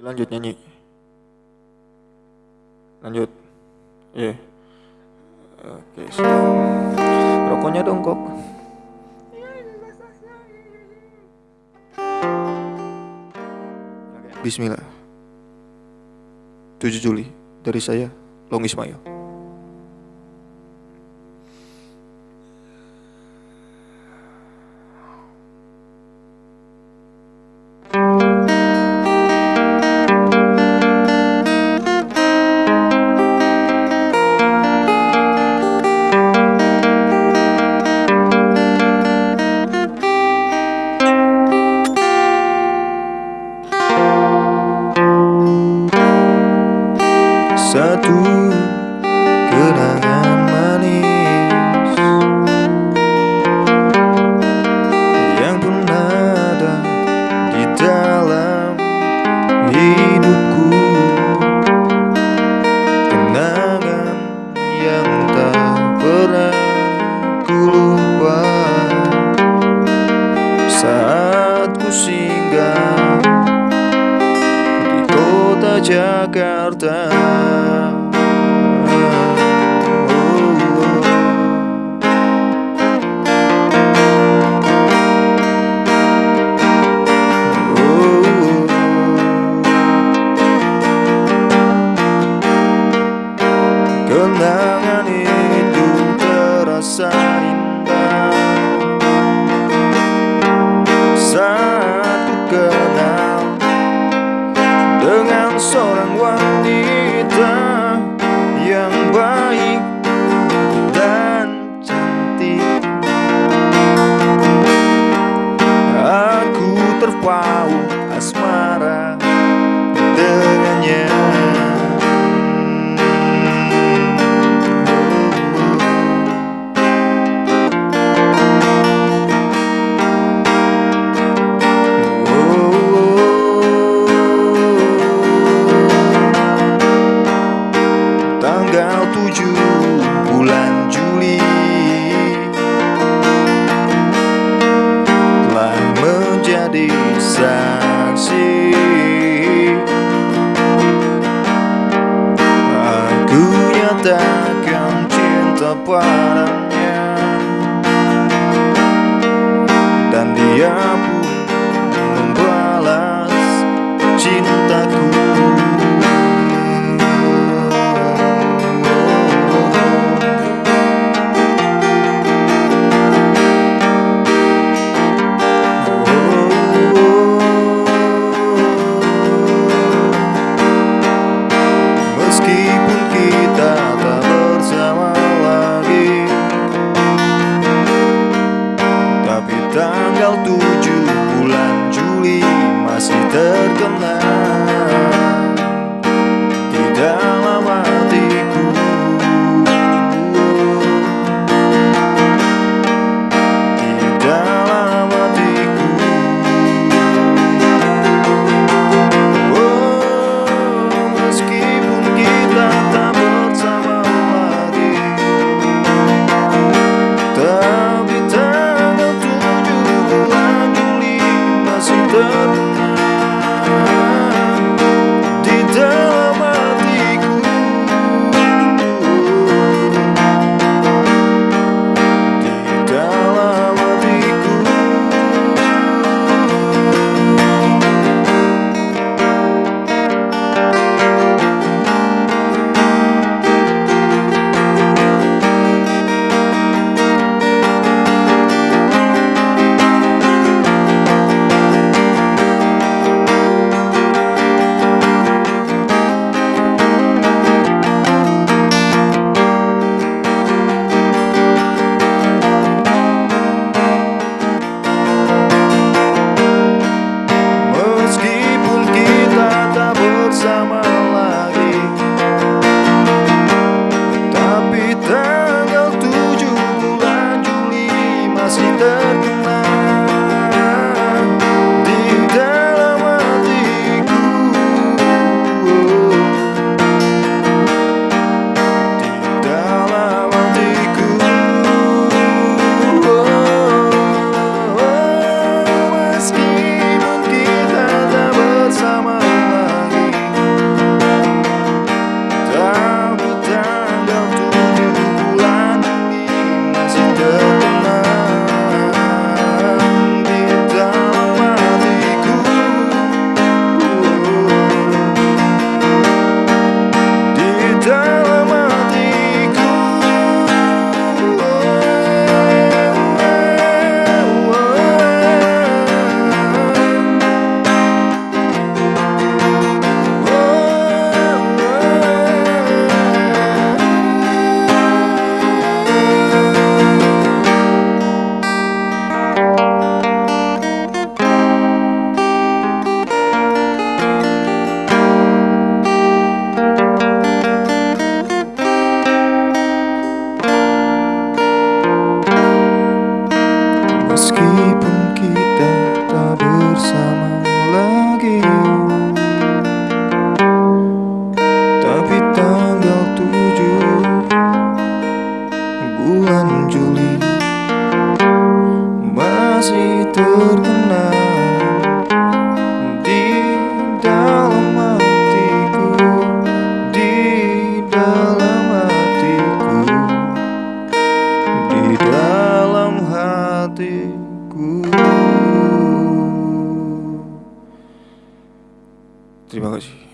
lanjut nyanyi. Lanjut. Iya. Yeah. oke okay, rokoknya dong kok. Bismillah. 7 Juli dari saya Long Ismail kenangan manis Yang pernah ada di dalam hidupku. Kenangan yang tak pernah ku lupa. Saat ku singgah di kota Jakarta saksi Aku nyatakan cinta padanya Masih terkenang Di dalam hatiku Di dalam hatiku Di dalam hatiku. Terima kasih